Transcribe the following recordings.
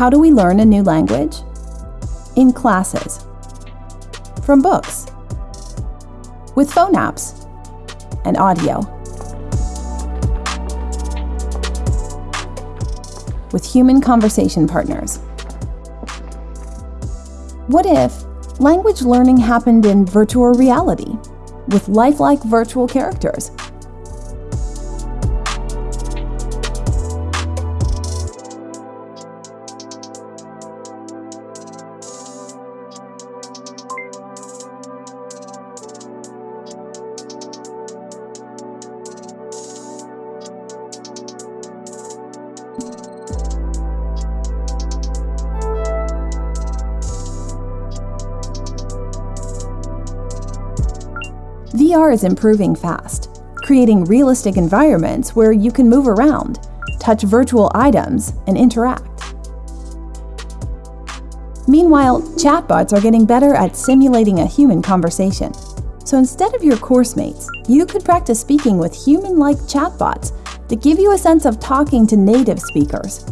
How do we learn a new language? In classes. From books. With phone apps. And audio. With human conversation partners. What if language learning happened in virtual reality, with lifelike virtual characters? VR is improving fast, creating realistic environments where you can move around, touch virtual items, and interact. Meanwhile, chatbots are getting better at simulating a human conversation. So instead of your course mates, you could practice speaking with human-like chatbots that give you a sense of talking to native speakers.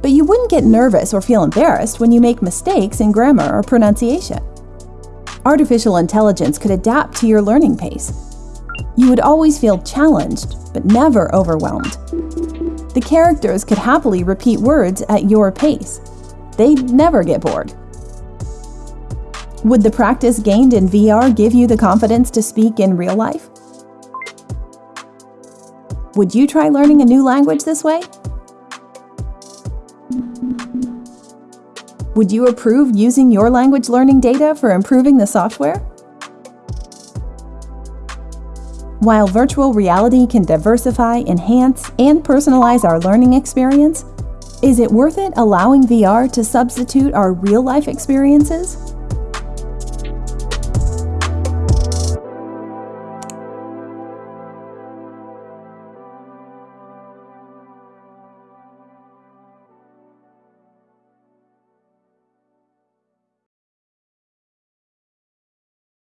But you wouldn't get nervous or feel embarrassed when you make mistakes in grammar or pronunciation artificial intelligence could adapt to your learning pace. You would always feel challenged, but never overwhelmed. The characters could happily repeat words at your pace. They'd never get bored. Would the practice gained in VR give you the confidence to speak in real life? Would you try learning a new language this way? Would you approve using your language learning data for improving the software? While virtual reality can diversify, enhance, and personalize our learning experience, is it worth it allowing VR to substitute our real-life experiences?